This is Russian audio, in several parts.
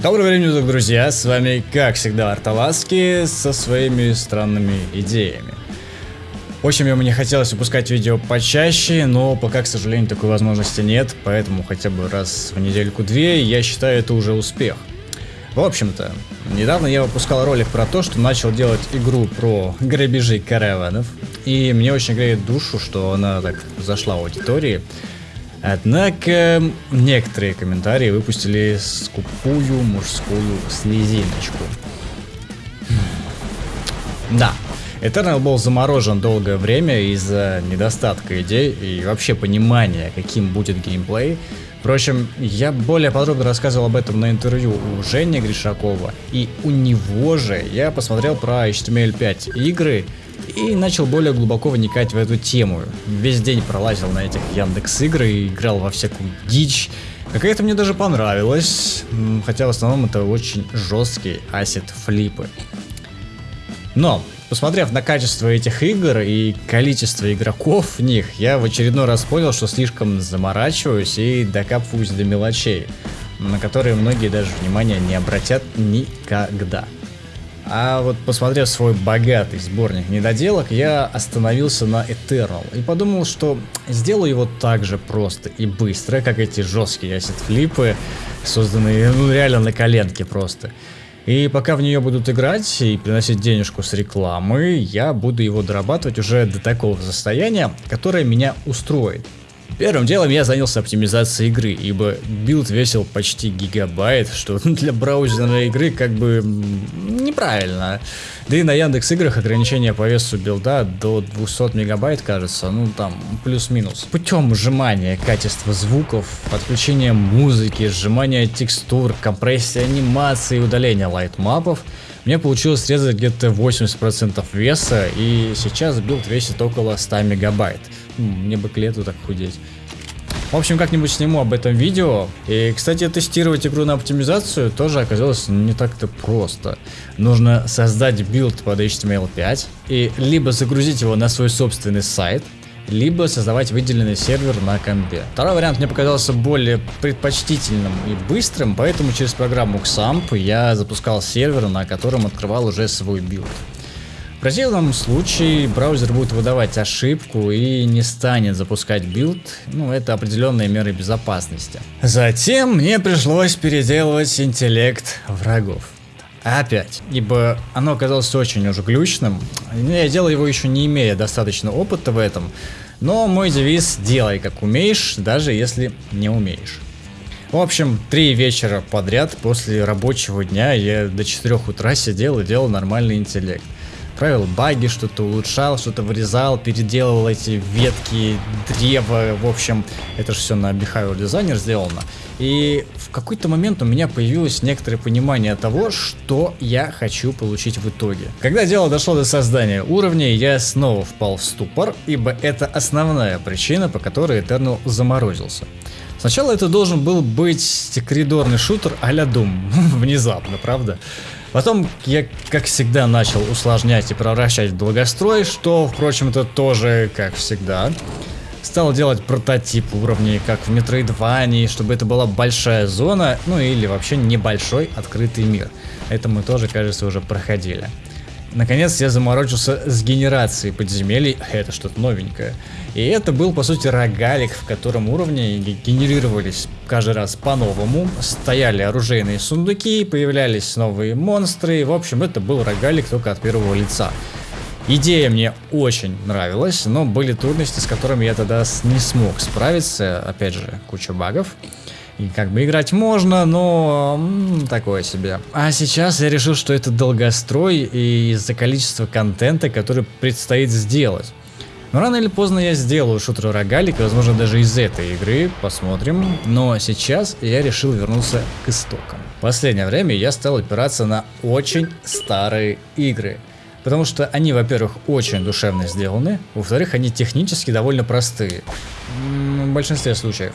Доброго времени суток, друзья! С вами, как всегда, Арталаски со своими странными идеями. Очень бы мне хотелось выпускать видео почаще, но пока, к сожалению, такой возможности нет, поэтому хотя бы раз в недельку-две я считаю это уже успех. В общем-то, недавно я выпускал ролик про то, что начал делать игру про грабежи караванов, и мне очень греет душу, что она так зашла в аудитории. Однако некоторые комментарии выпустили скупую мужскую слезиночку. Да, Eternal был заморожен долгое время из-за недостатка идей и вообще понимания, каким будет геймплей. Впрочем, я более подробно рассказывал об этом на интервью у Жени Гришакова, и у него же я посмотрел про HTML5 игры и начал более глубоко вникать в эту тему. Весь день пролазил на этих Яндекс игры и играл во всякую дичь. Какая-то мне даже понравилась, хотя в основном это очень жесткие асет флипы. Но, посмотрев на качество этих игр и количество игроков в них, я в очередной раз понял, что слишком заморачиваюсь и докапываюсь до мелочей, на которые многие даже внимания не обратят никогда. А вот посмотрев свой богатый сборник недоделок, я остановился на Eternal и подумал, что сделаю его так же просто и быстро, как эти жесткие asset flip ы, созданные ну реально на коленке просто. И пока в нее будут играть и приносить денежку с рекламы, я буду его дорабатывать уже до такого состояния, которое меня устроит. Первым делом я занялся оптимизацией игры, ибо билд весил почти гигабайт, что для браузерной игры как бы неправильно. Да и на Яндекс играх ограничение по весу билда до 200 мегабайт кажется, ну там плюс-минус. Путем сжимания качества звуков, подключения музыки, сжимания текстур, компрессии анимации и удаления lightmap ов, мне получилось срезать где-то 80% веса, и сейчас билд весит около 100 мегабайт. Мне бы к лету так худеть. В общем, как-нибудь сниму об этом видео. И, кстати, тестировать игру на оптимизацию тоже оказалось не так-то просто. Нужно создать билд под HTML5 и либо загрузить его на свой собственный сайт, либо создавать выделенный сервер на компе. Второй вариант мне показался более предпочтительным и быстрым, поэтому через программу XAMPP я запускал сервер, на котором открывал уже свой билд. В противном случае браузер будет выдавать ошибку и не станет запускать билд, ну это определенные меры безопасности. Затем мне пришлось переделывать интеллект врагов. Опять, ибо оно оказалось очень уж глючным. Я делал его еще не имея достаточно опыта в этом, но мой девиз «делай как умеешь, даже если не умеешь». В общем, три вечера подряд после рабочего дня я до 4 утра сидел и делал нормальный интеллект правил баги, что-то улучшал, что-то вырезал, переделывал эти ветки, древа, в общем, это же все на Behavior Designer сделано. И в какой-то момент у меня появилось некоторое понимание того, что я хочу получить в итоге. Когда дело дошло до создания уровней, я снова впал в ступор, ибо это основная причина, по которой Eternal заморозился. Сначала это должен был быть коридорный шутер а-ля Doom, внезапно, правда? Потом я, как всегда, начал усложнять и превращать в долгострой, что, впрочем, это тоже, как всегда. Стал делать прототип уровней, как в Metroidvania, чтобы это была большая зона, ну или вообще небольшой открытый мир. Это мы тоже, кажется, уже проходили. Наконец я заморочился с генерацией подземелий, это что-то новенькое. И это был по сути рогалик, в котором уровни генерировались каждый раз по-новому, стояли оружейные сундуки, появлялись новые монстры, в общем это был рогалик только от первого лица. Идея мне очень нравилась, но были трудности, с которыми я тогда не смог справиться, опять же куча багов. И как бы играть можно, но такое себе. А сейчас я решил, что это долгострой и из-за количества контента, который предстоит сделать. Но рано или поздно я сделаю шутер рогалик, возможно даже из этой игры, посмотрим. Но сейчас я решил вернуться к истокам. В последнее время я стал опираться на очень старые игры. Потому что они, во-первых, очень душевно сделаны, во-вторых, они технически довольно простые. В большинстве случаев.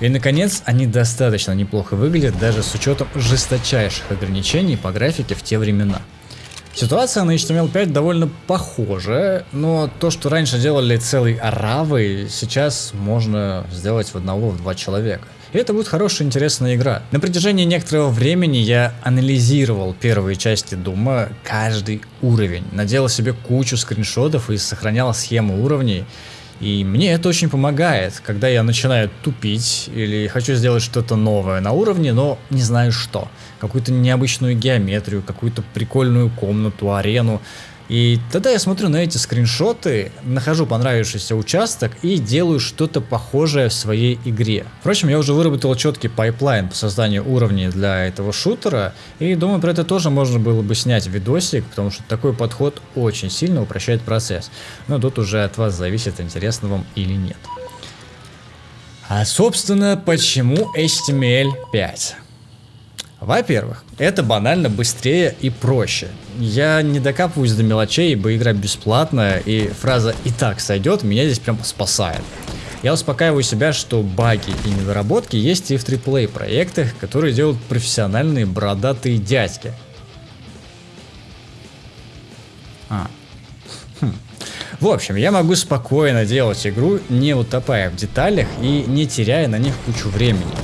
И наконец, они достаточно неплохо выглядят даже с учетом жесточайших ограничений по графике в те времена. Ситуация на HTML5 довольно похожа, но то, что раньше делали целый аравы, сейчас можно сделать в одного, в два человека. И это будет хорошая, интересная игра. На протяжении некоторого времени я анализировал первые части Дума, каждый уровень, наделал себе кучу скриншотов и сохранял схему уровней. И мне это очень помогает, когда я начинаю тупить или хочу сделать что-то новое на уровне, но не знаю что. Какую-то необычную геометрию, какую-то прикольную комнату, арену. И тогда я смотрю на эти скриншоты, нахожу понравившийся участок и делаю что-то похожее в своей игре. Впрочем, я уже выработал четкий пайплайн по созданию уровней для этого шутера, и думаю, про это тоже можно было бы снять видосик, потому что такой подход очень сильно упрощает процесс. Но тут уже от вас зависит, интересно вам или нет. А собственно, почему HTML5? Во-первых, это банально быстрее и проще. Я не докапываюсь до мелочей, ибо игра бесплатная, и фраза «и так сойдет» меня здесь прям спасает. Я успокаиваю себя, что баги и недоработки есть и в AAA проектах, которые делают профессиональные бородатые дядьки. А. Хм. В общем, я могу спокойно делать игру, не утопая в деталях и не теряя на них кучу времени.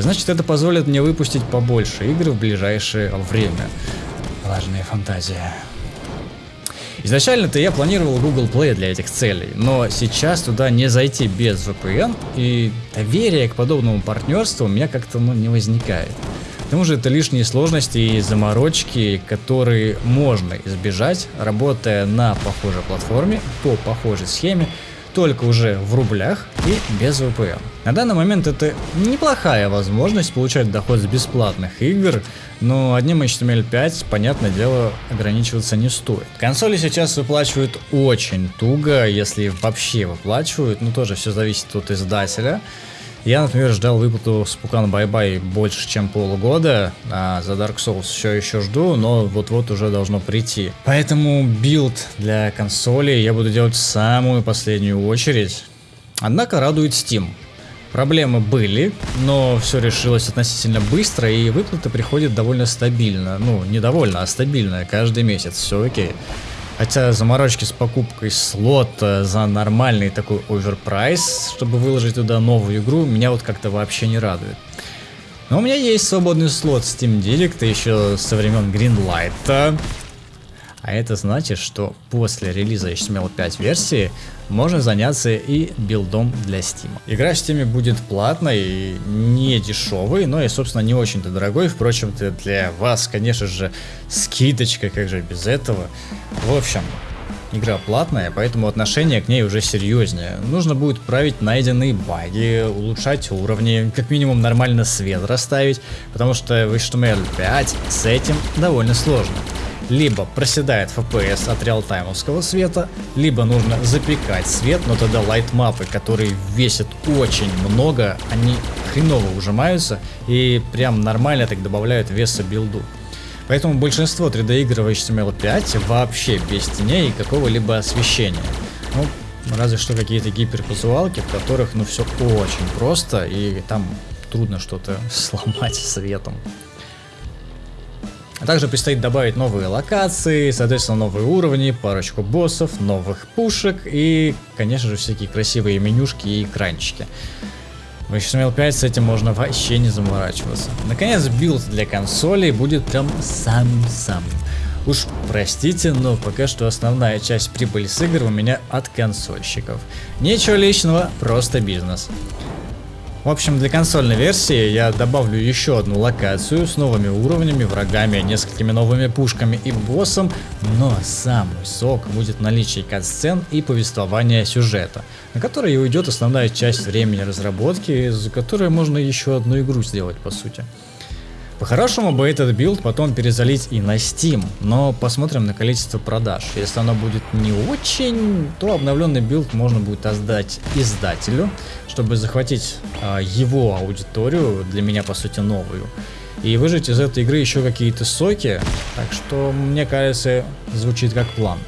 А значит, это позволит мне выпустить побольше игр в ближайшее время. Важная фантазия. Изначально-то я планировал Google Play для этих целей, но сейчас туда не зайти без VPN, и доверие к подобному партнерству у меня как-то ну, не возникает. К тому же это лишние сложности и заморочки, которые можно избежать, работая на похожей платформе, по похожей схеме, только уже в рублях и без VPN. На данный момент это неплохая возможность получать доход с бесплатных игр, но одним HTML5, понятное дело, ограничиваться не стоит. Консоли сейчас выплачивают очень туго, если вообще выплачивают, но тоже все зависит от издателя. Я, например, ждал выплату с Pukan Bye Bye больше, чем полгода, а за Dark Souls все еще жду, но вот-вот уже должно прийти. Поэтому билд для консоли я буду делать в самую последнюю очередь. Однако радует Steam. Проблемы были, но все решилось относительно быстро, и выплата приходит довольно стабильно. Ну, не довольно, а стабильно, каждый месяц, все окей. Хотя заморочки с покупкой слота за нормальный такой оверпрайс, чтобы выложить туда новую игру, меня вот как-то вообще не радует. Но у меня есть свободный слот Steam Direct еще со времен Greenlight. А это значит, что после релиза HTML5 версии можно заняться и билдом для Steam. Игра в Steam будет платной не дешевой, но и собственно не очень-то дорогой. Впрочем, для вас, конечно же, скидочка, как же без этого. В общем, игра платная, поэтому отношение к ней уже серьезнее. Нужно будет править найденные баги, улучшать уровни, как минимум нормально свет расставить, потому что в HTML5 с этим довольно сложно либо проседает FPS от реалтаймовского света, либо нужно запекать свет, но тогда лайтмапы, которые весят очень много, они хреново ужимаются и прям нормально так добавляют веса билду. Поэтому большинство 3D игр в HTML5 вообще без теней и какого-либо освещения. Ну, разве что какие-то гиперказуалки, в которых ну все очень просто и там трудно что-то сломать светом. Также предстоит добавить новые локации, соответственно новые уровни, парочку боссов, новых пушек и, конечно же, всякие красивые менюшки и экранчики. В HTML5 с этим можно вообще не заморачиваться. Наконец, билд для консолей будет прям самым-самым. Уж простите, но пока что основная часть прибыли с игр у меня от консольщиков. Ничего личного, просто бизнес. В общем, для консольной версии я добавлю еще одну локацию с новыми уровнями, врагами, несколькими новыми пушками и боссом, но самый сок будет наличие кат-сцен и повествования сюжета, на который и уйдет основная часть времени разработки, за которой можно еще одну игру сделать по сути. По-хорошему бы этот билд потом перезалить и на Steam, но посмотрим на количество продаж. Если оно будет не очень, то обновленный билд можно будет отдать издателю, чтобы захватить а, его аудиторию, для меня по сути новую, и выжать из этой игры еще какие-то соки, так что мне кажется звучит как план.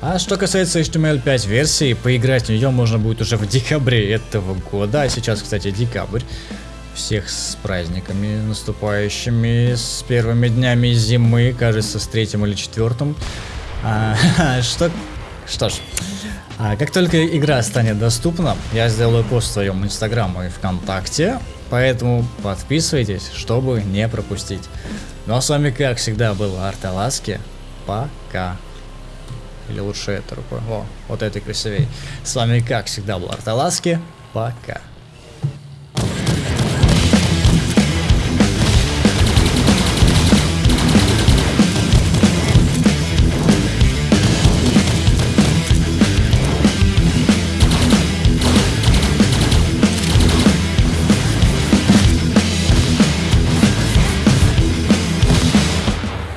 А что касается HTML5 версии, поиграть в нее можно будет уже в декабре этого года, а сейчас, кстати, декабрь. Всех с праздниками наступающими, с первыми днями зимы, кажется, с третьим или четвертым. А, что Что ж, а как только игра станет доступна, я сделаю пост в своем инстаграм и вконтакте, поэтому подписывайтесь, чтобы не пропустить. Ну а с вами, как всегда, был Арталаски. Пока. Или лучше это рукой. О, вот этой красивей. С вами, как всегда, был Арталаски. Пока.